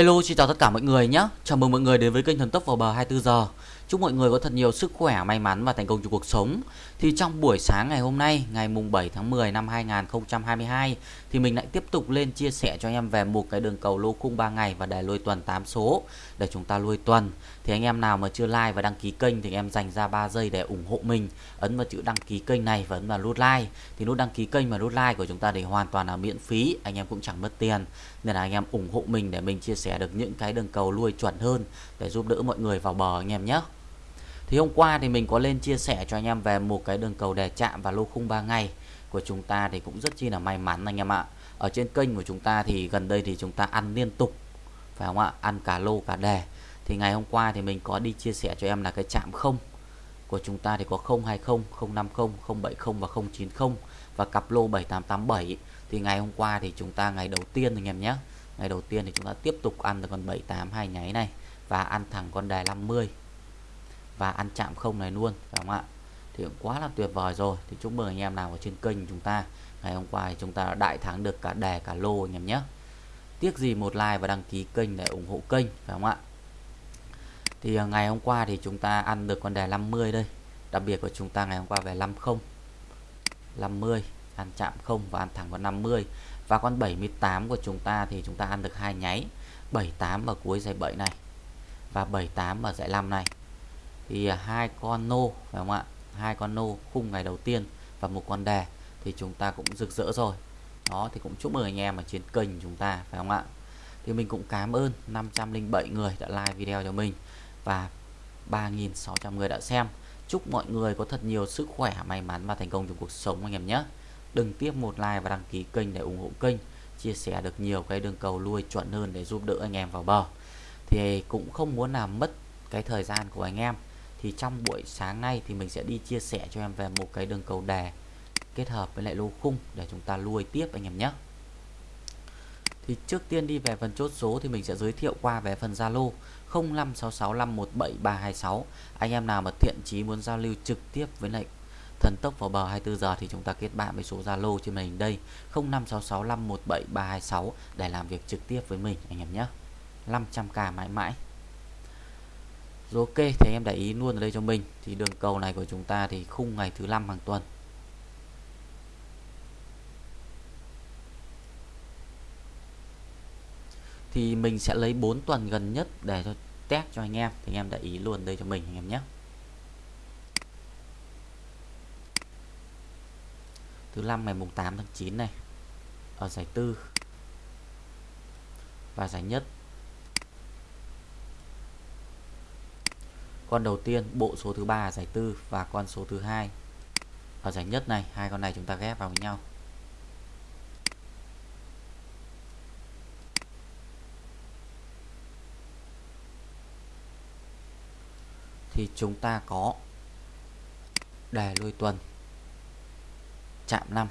Hello, xin chào tất cả mọi người nhé. Chào mừng mọi người đến với kênh Thần Tốc vào bờ 24 giờ. Chúc mọi người có thật nhiều sức khỏe, may mắn và thành công trong cuộc sống. Thì trong buổi sáng ngày hôm nay, ngày mùng 7 tháng 10 năm 2022 thì mình lại tiếp tục lên chia sẻ cho anh em về một cái đường cầu lô khung 3 ngày và đề lôi tuần 8 số để chúng ta lôi tuần. Thì anh em nào mà chưa like và đăng ký kênh thì anh em dành ra 3 giây để ủng hộ mình. Ấn vào chữ đăng ký kênh này và ấn vào nút like. Thì nút đăng ký kênh và nút like của chúng ta thì hoàn toàn là miễn phí, anh em cũng chẳng mất tiền. Nên là anh em ủng hộ mình để mình chia sẻ được những cái đường cầu lui chuẩn hơn để giúp đỡ mọi người vào bờ anh em nhé. Thì hôm qua thì mình có lên chia sẻ cho anh em về một cái đường cầu đè chạm và lô khung 3 ngày của chúng ta thì cũng rất chi là may mắn anh em ạ. Ở trên kênh của chúng ta thì gần đây thì chúng ta ăn liên tục phải không ạ? Ăn cả lô cả đề. Thì ngày hôm qua thì mình có đi chia sẻ cho em là cái chạm không của chúng ta thì có 020, 050, 070 và 090 và cặp lô 7887 thì ngày hôm qua thì chúng ta ngày đầu tiên anh em nhé. Ngày đầu tiên thì chúng ta tiếp tục ăn được con 78 hai nháy này và ăn thẳng con đề 50 và ăn chạm không này luôn, phải không ạ? Thì cũng quá là tuyệt vời rồi. Thì chúc mừng anh em nào ở trên kênh chúng ta. Ngày hôm qua thì chúng ta đã đại thắng được cả đề cả lô anh em nhé. Tiếc gì một like và đăng ký kênh để ủng hộ kênh, phải không ạ? Thì à, ngày hôm qua thì chúng ta ăn được con đề 50 đây. Đặc biệt của chúng ta ngày hôm qua về 50 50 ăn chạm không và ăn thẳng vào 50 và con 78 của chúng ta thì chúng ta ăn được hai nháy. 78 ở cuối dãy 7 này và 78 ở dãy 5 này thì à, hai con nô, phải không ạ? Hai con nô khung ngày đầu tiên và một con đề thì chúng ta cũng rực rỡ rồi. Đó, thì cũng chúc mừng anh em ở trên kênh chúng ta, phải không ạ? Thì mình cũng cảm ơn 507 người đã like video cho mình và 3.600 người đã xem. Chúc mọi người có thật nhiều sức khỏe, may mắn và thành công trong cuộc sống anh em nhé. Đừng tiếp một like và đăng ký kênh để ủng hộ kênh, chia sẻ được nhiều cái đường cầu lui chuẩn hơn để giúp đỡ anh em vào bờ. Thì cũng không muốn làm mất cái thời gian của anh em thì trong buổi sáng nay thì mình sẽ đi chia sẻ cho em về một cái đường cầu đè kết hợp với lại lô khung để chúng ta nuôi tiếp anh em nhé. Thì trước tiên đi về phần chốt số thì mình sẽ giới thiệu qua về phần Zalo 0566517326 anh em nào mà thiện chí muốn giao lưu trực tiếp với lại thần tốc vào bờ 24 giờ thì chúng ta kết bạn với số Zalo trên màn hình đây 0566517326 để làm việc trực tiếp với mình anh em nhé. 500k mãi mãi rồi ok, thì em để ý luôn ở đây cho mình. Thì đường cầu này của chúng ta thì khung ngày thứ năm hàng tuần. Thì mình sẽ lấy 4 tuần gần nhất để cho test cho anh em. Thì anh em để ý luôn đây cho mình, anh em nhé. Thứ năm ngày mùng 8 tháng 9 này. Ở giải tư. Và giải nhất. Con đầu tiên, bộ số thứ ba giải tư và con số thứ hai. Ở giải nhất này, hai con này chúng ta ghép vào với nhau. Thì chúng ta có đề lôi tuần, chạm 5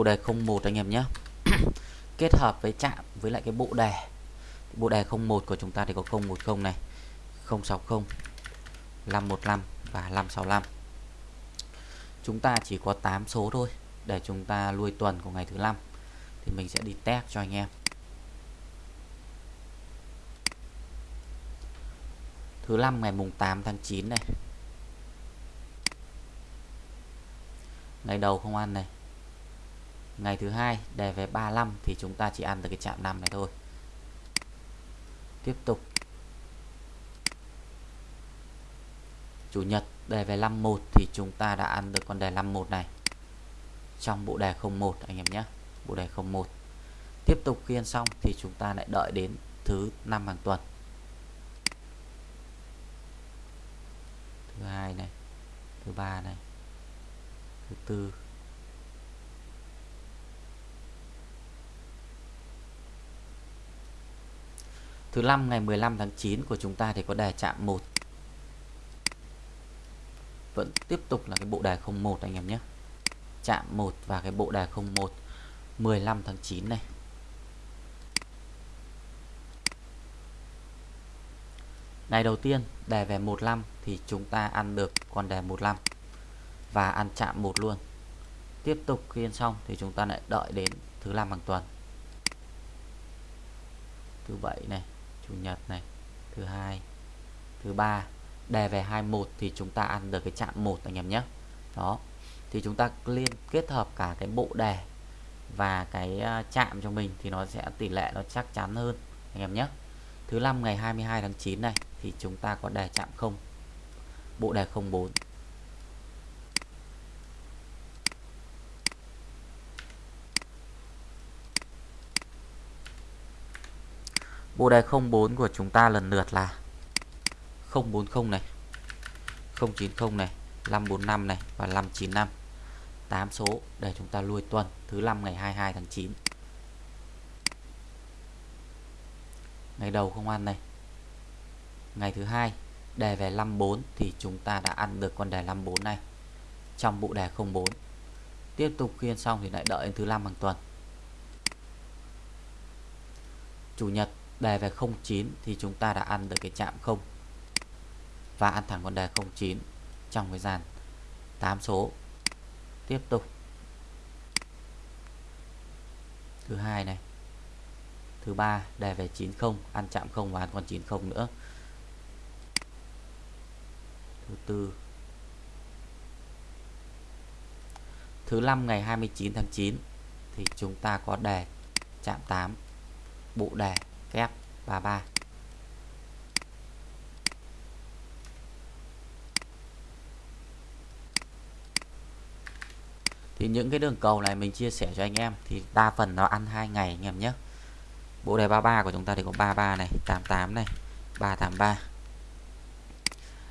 bộ đề 01 anh em nhé. Kết hợp với chạm với lại cái bộ đề. Bộ đề 01 của chúng ta thì có 010 này 060 515 và 565 chúng ta chỉ có 8 số thôi, để chúng ta lui tuần của ngày thứ năm. Thì mình sẽ đi test cho anh em. Thứ năm ngày mùng 8 tháng 9 này. Ngày đầu không ăn này ngày thứ hai, đề về 35 thì chúng ta chỉ ăn được cái chạm 5 này thôi. Tiếp tục. Chủ nhật, đề về 51 thì chúng ta đã ăn được con đề 51 này. Trong bộ đề 01 anh em nhé. Bộ đề 01 tiếp tục khi ăn xong thì chúng ta lại đợi đến thứ năm hàng tuần. Thứ hai này, thứ ba này, thứ tư. Thứ năm ngày 15 tháng 9 của chúng ta thì có đề chạm 1 vẫn tiếp tục là cái bộ đề 01 anh em nhé chạm 1 và cái bộ đề 01 15 tháng 9 này Ngày đầu tiên đề về 15 thì chúng ta ăn được con đề 15 và ăn chạm 1 luôn. Tiếp tục khi ăn xong thì chúng ta lại đợi đến thứ năm hàng tuần. Thứ bảy này, chủ nhật này, thứ hai, thứ ba đề về 21 thì chúng ta ăn được cái chạm 1 anh em nhé. Đó. Thì chúng ta liên kết hợp cả cái bộ đề và cái à, chạm cho mình thì nó sẽ tỷ lệ nó chắc chắn hơn anh em nhé. Thứ năm ngày 22 tháng 9 này thì chúng ta có đề chạm không bộ đề 04 bộ đề 04 của chúng ta lần lượt là 040 này 090 này 545 này và 595 8 số để chúng ta lui tuần, thứ 5 ngày 22 tháng 9 ngày đầu không ăn này. Ngày thứ hai, đề về 54 thì chúng ta đã ăn được con đề 54 này. Trong bộ đề 04 tiếp tục khiên xong thì lại đợi đến thứ năm hàng tuần. Chủ nhật đề về 09 thì chúng ta đã ăn được cái chạm 0 và ăn thẳng con đề 09 trong cái dàn 8 số. Tiếp tục. Thứ hai này. Thứ ba, đề về 90 ăn chạm 0 và ăn con 90 nữa. Thứ tư. Thứ năm ngày 29 tháng 9 thì chúng ta có đề chạm 8 bộ đề kép 33 thì những cái đường cầu này mình chia sẻ cho anh em, thì đa phần nó ăn hai ngày anh em nhé. Bộ đề 33 của chúng ta thì có 33 này 88 này 383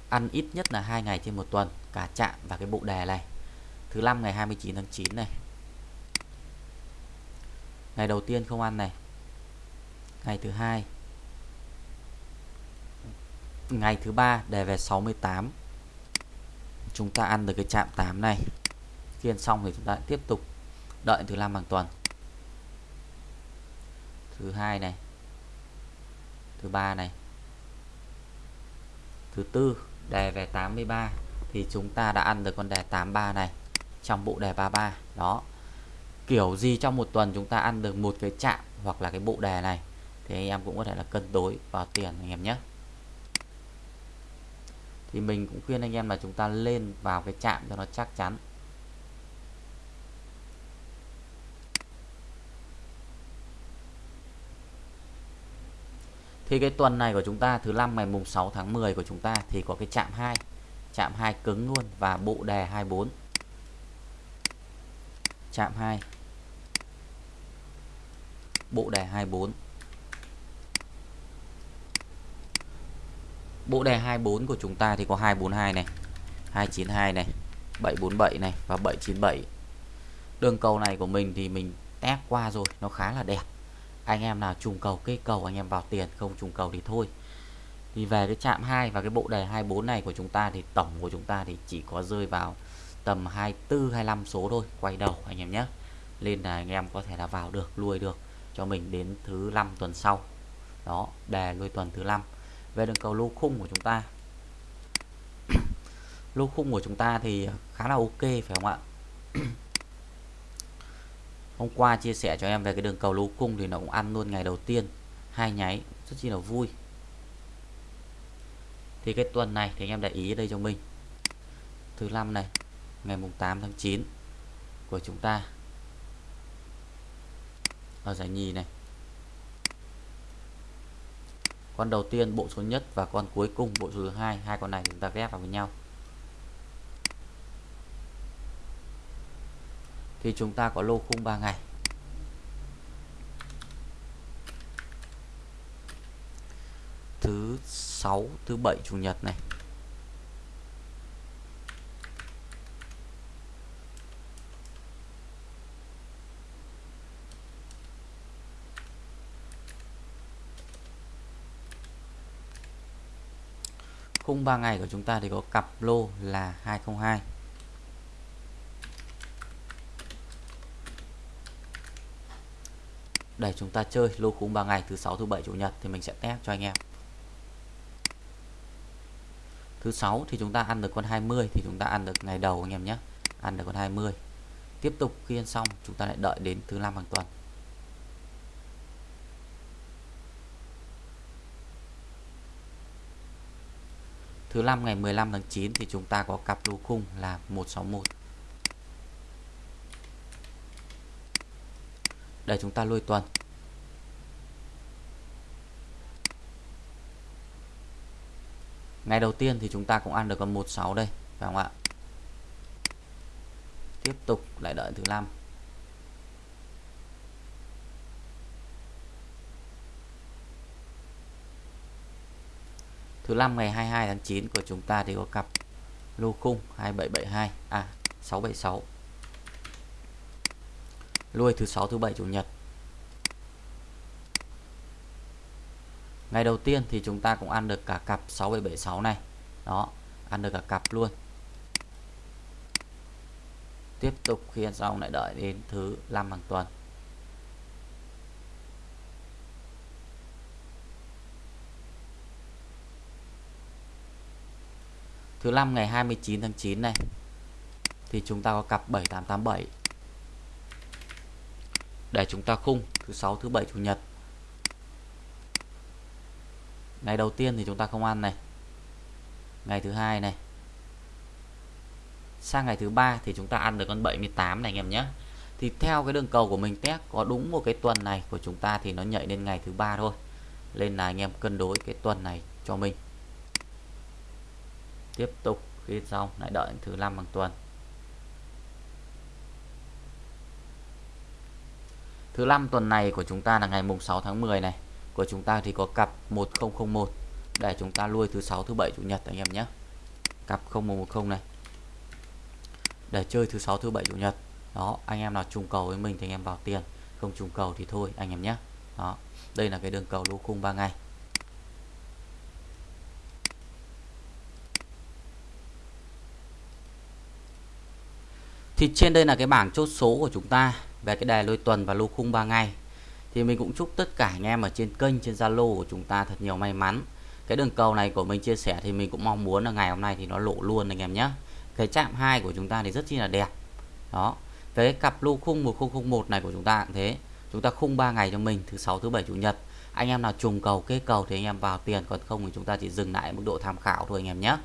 ăn ít nhất là hai ngày trên một tuần, cả chạm và cái bộ đề này. Thứ năm ngày 29 tháng 9 này. Ngày đầu tiên không ăn này ngày thứ hai. Ngày thứ ba, đề về 68 chúng ta ăn được cái chạm 8 này. Phiên xong thì chúng ta tiếp tục đợi thứ năm hàng tuần. Thứ hai này. Thứ ba này. Thứ tư, đề về 83 thì chúng ta đã ăn được con đề 83 này trong bộ đề 33 đó. Kiểu gì trong một tuần chúng ta ăn được một cái chạm hoặc là cái bộ đề này thì anh em cũng có thể là cân đối vào tiền anh em nhé thì mình cũng khuyên anh em là chúng ta lên vào cái chạm cho nó chắc chắn Thì cái tuần này của chúng ta, thứ năm ngày mùng 6 tháng 10 của chúng ta thì có cái chạm 2. Chạm 2 cứng luôn và bộ đề 24. Chạm 2. Bộ đề 24. Bộ đề 24 của chúng ta thì có 242 này, 292 này, 747 này và 797. Đường cầu này của mình thì mình test qua rồi, nó khá là đẹp. Anh em nào trùng cầu cây cầu anh em vào tiền không trùng cầu thì thôi. Thì về cái chạm 2 và cái bộ đề 24 này của chúng ta thì tổng của chúng ta thì chỉ có rơi vào tầm 24 25 số thôi quay đầu anh em nhé. Nên là anh em có thể là vào được lui được cho mình đến thứ năm tuần sau. Đó đề lui tuần thứ năm về đường cầu lô khung của chúng ta. Lô khung của chúng ta thì khá là ok, phải không ạ? Hôm qua chia sẻ cho em về cái đường cầu lô khung thì nó cũng ăn luôn ngày đầu tiên, hai nháy, rất chi là vui. Thì cái tuần này thì anh em để ý đây cho mình. Thứ năm này, ngày mùng 8 tháng 9 của chúng ta. Ở giải nhì này con đầu tiên, bộ số nhất và con cuối cùng, bộ số thứ hai. Hai con này chúng ta ghép vào với nhau. Thì chúng ta có lô khung 3 ngày. Thứ sáu, thứ bảy, chủ nhật này. Khung 3 ngày của chúng ta thì có cặp lô là 202 để chúng ta chơi lô khung 3 ngày thứ 6 thứ 7 chủ nhật thì mình sẽ test cho anh em. Thứ 6 thì chúng ta ăn được con 20 thì chúng ta ăn được ngày đầu anh em nhé. Ăn được con 20 tiếp tục khi ăn xong, chúng ta lại đợi đến thứ năm hàng tuần. Thứ năm ngày 15 tháng 9 thì chúng ta có cặp lô khung là 161 để chúng ta lôi tuần. Ngày đầu tiên thì chúng ta cũng ăn được con 16 đây, phải không ạ? Tiếp tục lại đợi thứ năm. Thứ năm ngày 22 tháng 9 của chúng ta thì có cặp lô khung 2772 à 676 lui thứ sáu, thứ bảy, chủ nhật. Ngày đầu tiên thì chúng ta cũng ăn được cả cặp 6776 này. Đó, ăn được cả cặp luôn. Tiếp tục khi ăn xong lại đợi đến thứ năm hàng tuần. Thứ năm ngày 29 tháng 9 này, thì chúng ta có cặp 7887 để chúng ta khung thứ sáu, thứ bảy, chủ nhật. Ngày đầu tiên thì chúng ta không ăn này. Ngày thứ hai này. Sang ngày thứ ba thì chúng ta ăn được con 78 này, anh em nhé. Thì theo cái đường cầu của mình test có đúng một cái tuần này của chúng ta thì nó nhảy lên ngày thứ ba thôi. Nên là anh em cân đối cái tuần này cho mình tiếp tục khi xong lại đợi thứ năm bằng tuần. Thứ năm tuần này của chúng ta là ngày mùng 6 tháng 10 này. Của chúng ta thì có cặp 1001 để chúng ta nuôi thứ sáu, thứ bảy, chủ nhật anh em nhé. Cặp 0110 này. Để chơi thứ sáu, thứ bảy, chủ nhật. Đó, anh em nào trùng cầu với mình thì anh em vào tiền. Không trùng cầu thì thôi, anh em nhé. Đó, đây là cái đường cầu lô khung 3 ngày. Thì trên đây là cái bảng chốt số của chúng ta về cái đề lôi tuần và lô khung 3 ngày. Thì mình cũng chúc tất cả anh em ở trên kênh, trên Zalo của chúng ta thật nhiều may mắn. Cái đường cầu này của mình chia sẻ thì mình cũng mong muốn là ngày hôm nay thì nó lộ luôn anh em nhé. Cái chạm hai của chúng ta thì rất chi là đẹp. Đó. Cái cặp lô khung 1001 này của chúng ta cũng thế. Chúng ta khung 3 ngày cho mình, thứ sáu, thứ bảy, chủ nhật. Anh em nào trùng cầu, kê cầu thì anh em vào tiền, còn không thì chúng ta chỉ dừng lại mức độ tham khảo thôi anh em nhé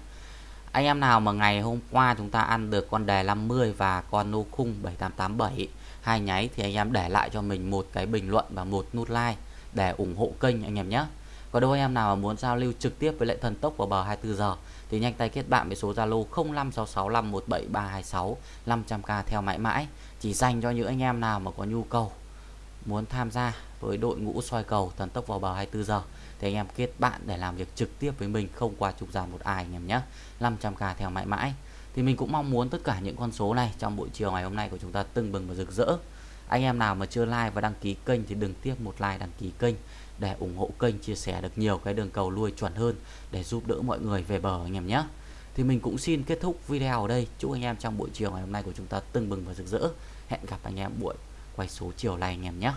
anh em nào mà ngày hôm qua chúng ta ăn được con đề 50 và con nô khung 7887 hai nháy thì anh em để lại cho mình một cái bình luận và một nút like để ủng hộ kênh anh em nhé. Còn đâu anh em nào mà muốn giao lưu trực tiếp với lại thần tốc vào bờ 24 giờ thì nhanh tay kết bạn với số Zalo 0566517326 500k theo mãi mãi. Chỉ dành cho những anh em nào mà có nhu cầu, muốn tham gia với đội ngũ soi cầu thần tốc vào bờ 24 giờ thì anh em kết bạn để làm việc trực tiếp với mình, không qua trục gian một ai anh em nhé. 500k theo mãi mãi. Thì mình cũng mong muốn tất cả những con số này trong buổi chiều ngày hôm nay của chúng ta tưng bừng và rực rỡ. Anh em nào mà chưa like và đăng ký kênh thì đừng tiếc một like đăng ký kênh để ủng hộ kênh, chia sẻ được nhiều cái đường cầu lui chuẩn hơn để giúp đỡ mọi người về bờ anh em nhé. Thì mình cũng xin kết thúc video ở đây. Chúc anh em trong buổi chiều ngày hôm nay của chúng ta tưng bừng và rực rỡ. Hẹn gặp anh em buổi quay số chiều này anh em nhé.